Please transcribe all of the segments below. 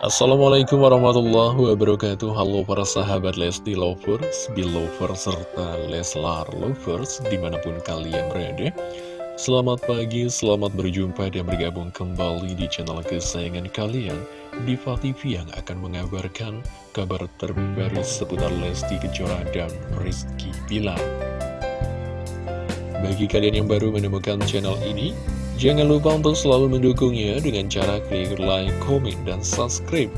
Assalamualaikum warahmatullahi wabarakatuh. Halo para sahabat Lesti Lovers, Belovers, serta Leslar Lovers di mana pun kalian berada. Selamat pagi, selamat berjumpa dan bergabung kembali di channel kesayangan kalian. Diva TV yang akan mengabarkan kabar terbaru seputar Lesti Kejora dan Rizky Bilar. Bagi kalian yang baru menemukan channel ini Jangan lupa untuk selalu mendukungnya dengan cara klik like, komen, dan subscribe.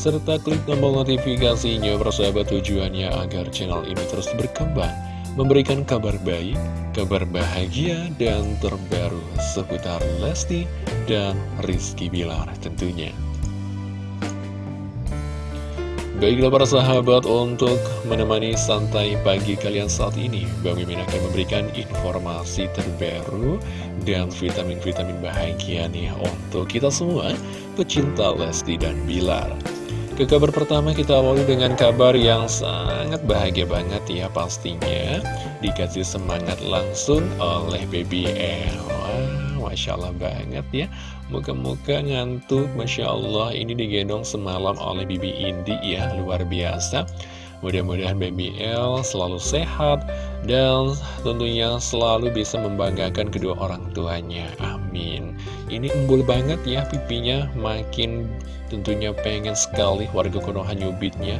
Serta klik tombol notifikasinya persahabat tujuannya agar channel ini terus berkembang. Memberikan kabar baik, kabar bahagia, dan terbaru seputar Lesti dan Rizky Bilar tentunya. Baiklah para sahabat untuk menemani santai pagi kalian saat ini Bang Mimin akan memberikan informasi terbaru dan vitamin-vitamin bahagia nih untuk kita semua pecinta Lesti dan Bilar. Ke kabar pertama kita awali dengan kabar yang sangat bahagia banget ya pastinya. Dikasih semangat langsung oleh Baby L. Masya Allah banget ya Muka-muka ngantuk Masya Allah ini digendong semalam oleh Bibi Indi ya Luar biasa. Mudah-mudahan Baby L selalu sehat Dan tentunya selalu bisa membanggakan kedua orang tuanya. Amin. Ini embul banget ya pipinya Makin tentunya pengen sekali warga Konoha nyubitnya.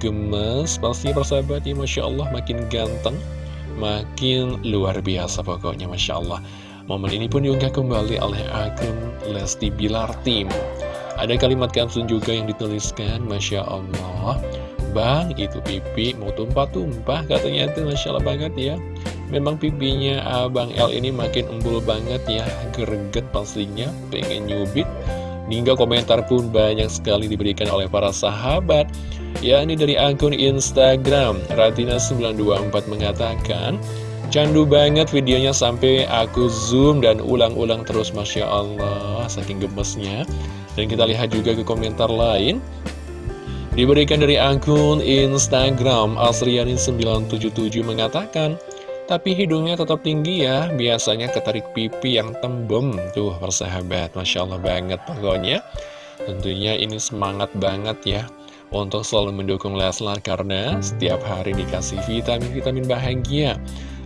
Gemes pasti persahabat ya Masya Allah makin ganteng Makin luar biasa pokoknya Masya Allah Momen ini pun diunggah kembali oleh akun Lesti Bilar Team. Ada kalimat caption juga yang dituliskan, Masya Allah, Bang, itu pipi mau tumpah-tumpah, katanya itu Masya Allah banget ya. Memang pipinya Abang L ini makin embul banget ya, greget pastinya, pengen nyubit. Hingga komentar pun banyak sekali diberikan oleh para sahabat. Ya, ini dari akun Instagram, Ratina924 mengatakan, Candu banget videonya sampai aku zoom dan ulang-ulang terus Masya Allah Saking gemesnya. Dan kita lihat juga ke komentar lain. Diberikan dari akun Instagram Asrianin977 mengatakan Tapi hidungnya tetap tinggi ya Biasanya ketarik pipi yang tembem. Tuh persahabat Masya Allah banget pokoknya. Tentunya ini semangat banget ya Untuk selalu mendukung Leslar Karena setiap hari dikasih vitamin-vitamin bahagia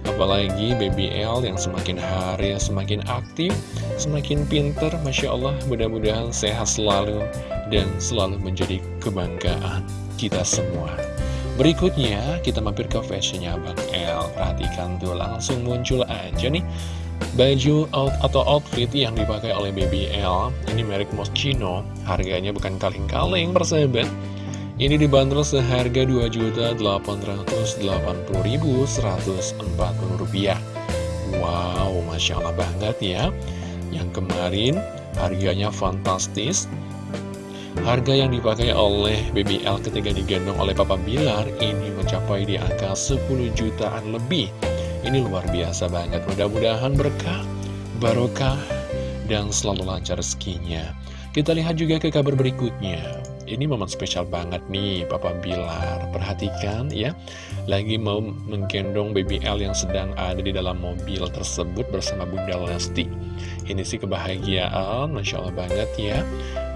Apalagi BBL yang semakin hari semakin aktif, semakin pinter, Masya Allah, mudah-mudahan sehat selalu dan selalu menjadi kebanggaan kita semua. Berikutnya, kita mampir ke fashionnya Bang L. Perhatikan tuh, langsung muncul aja nih baju out atau outfit yang dipakai oleh BBL. Ini merek Moschino, harganya bukan kaleng-kaleng, persahabat. Ini dibanderol seharga Rp2.880.140. Wow, Masya Allah banget ya. Yang kemarin harganya fantastis. Harga yang dipakai oleh BBL ketika digendong oleh Papa Bilar ini mencapai di angka 10 jutaan lebih. Ini luar biasa banget. Mudah-mudahan berkah, barokah, dan selalu lancar rezekinya. Kita lihat juga ke kabar berikutnya. Ini momen spesial banget nih Papa Bilar. Perhatikan ya Lagi mau menggendong baby L yang sedang ada di dalam mobil tersebut bersama Bunda Lesti. Ini sih kebahagiaan Masya Allah banget ya.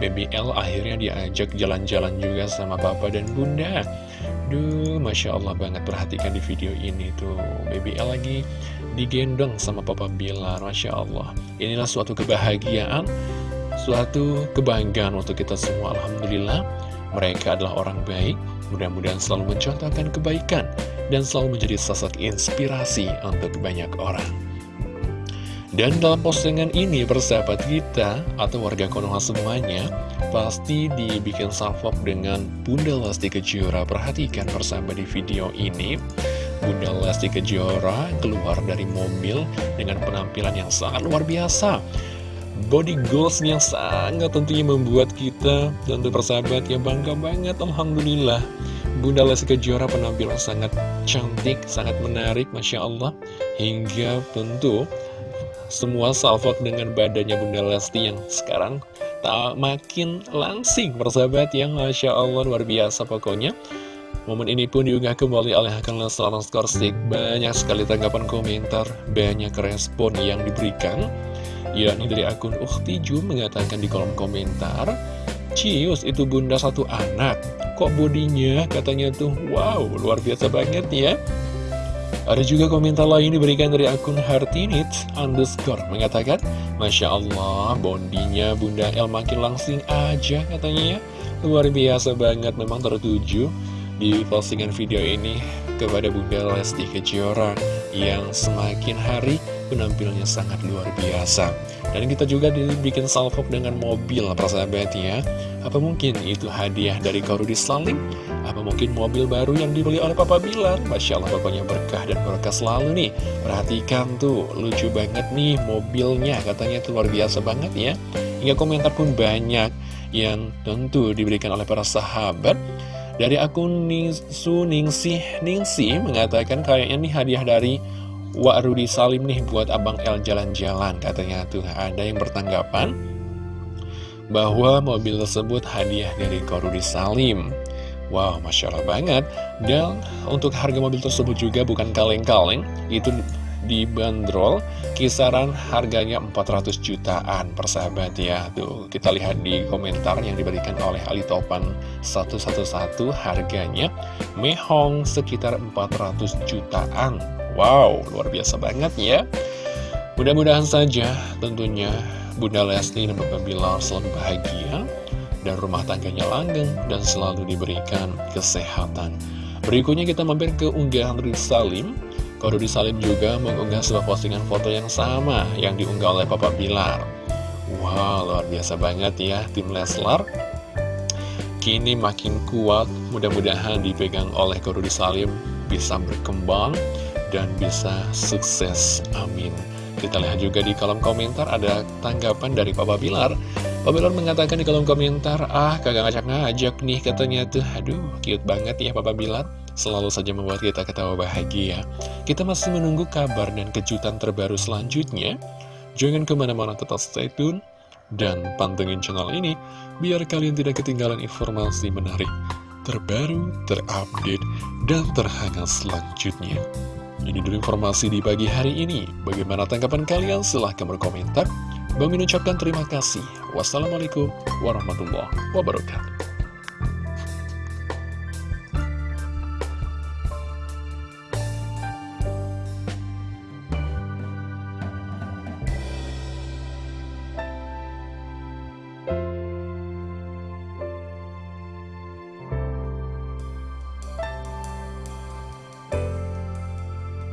Baby L akhirnya diajak jalan-jalan juga sama Papa dan Bunda. Duh Masya Allah banget perhatikan di video ini tuh. Baby L lagi digendong sama Papa Bilar Masya Allah. Inilah suatu kebahagiaan suatu kebanggaan untuk kita semua Alhamdulillah. Mereka adalah orang baik. Mudah-mudahan selalu mencontohkan kebaikan dan selalu menjadi sosok inspirasi untuk banyak orang. Dan dalam postingan ini persahabat kita atau warga Konoha semuanya pasti dibikin salvok dengan Bunda Lesti Kejora. Perhatikan bersama di video ini. Bunda Lesti Kejora keluar dari mobil dengan penampilan yang sangat luar biasa body goals yang sangat tentunya membuat kita tentu persahabat yang bangga banget Alhamdulillah. Bunda Lesti Kejora penampilan sangat cantik, sangat menarik Masya Allah. Hingga tentu semua salvok dengan badannya Bunda Lesti yang sekarang tak makin langsing persahabat yang Masya Allah luar biasa pokoknya. Momen ini pun diunggah kembali oleh akun Leslar Skorstik Banyak sekali tanggapan komentar, banyak respon yang diberikan yakni dari akun Ukti Ju mengatakan di kolom komentar Cius itu bunda satu anak. Kok bodinya? Katanya tuh Wow luar biasa banget ya. Ada juga komentar lain diberikan dari akun Hartinit underscore mengatakan Masya Allah bondinya Bunda El makin langsing aja katanya ya. Luar biasa banget memang tertuju di postingan video ini kepada Bunda Lesti Kejora Yang semakin hari penampilnya sangat luar biasa. Dan kita juga dibikin salvo dengan mobil persahabat ya. Apa mungkin itu hadiah dari Korudi Salim? Apa mungkin mobil baru yang dibeli oleh Papa Bilar? Masya Allah pokoknya berkah dan berkah selalu nih. Perhatikan tuh lucu banget nih mobilnya. Katanya itu luar biasa banget ya. Hingga komentar pun banyak yang tentu diberikan oleh para sahabat. Dari akun Ningsu Ningsih Ningsih mengatakan kayaknya nih hadiah dari Wak Rudi Salim nih buat Abang El jalan-jalan Katanya tuh. Ada yang bertanggapan Bahwa mobil tersebut hadiah dari Korudi Salim. Wow, Masya Allah banget. Dan untuk harga mobil tersebut juga bukan kaleng-kaleng Itu dibanderol kisaran harganya 400 jutaan persahabat ya. Tuh kita lihat di komentar yang diberikan oleh Ali Topan. 111 harganya Mehong sekitar 400 jutaan Wow, luar biasa banget ya. Mudah-mudahan saja tentunya Bunda Lesti dan Bapak Bilar selalu bahagia dan rumah tangganya langgeng dan selalu diberikan kesehatan. Berikutnya kita mampir ke unggahan Risalim. Kode Risalim juga mengunggah sebuah postingan foto yang sama yang diunggah oleh Papa Bilar. Wow, luar biasa banget ya tim Leslar. Kini makin kuat, mudah-mudahan dipegang oleh Kode Salim bisa berkembang dan bisa sukses. Amin. Kita lihat juga di kolom komentar ada tanggapan dari Papa Bilar. Papa Bilar mengatakan di kolom komentar, ah kagak ngajak-ngajak nih katanya tuh. Aduh, cute banget ya Papa Bilar. Selalu saja membuat kita ketawa bahagia. Kita masih menunggu kabar dan kejutan terbaru selanjutnya. Jangan ke mana-mana tetap stay tune dan pantengin channel ini biar kalian tidak ketinggalan informasi menarik, terbaru, terupdate, dan terhangat selanjutnya. Ini dulu informasi di pagi hari ini. Bagaimana tanggapan kalian? Silahkan berkomentar. Bang ucapkan terima kasih. Wassalamualaikum warahmatullahi wabarakatuh.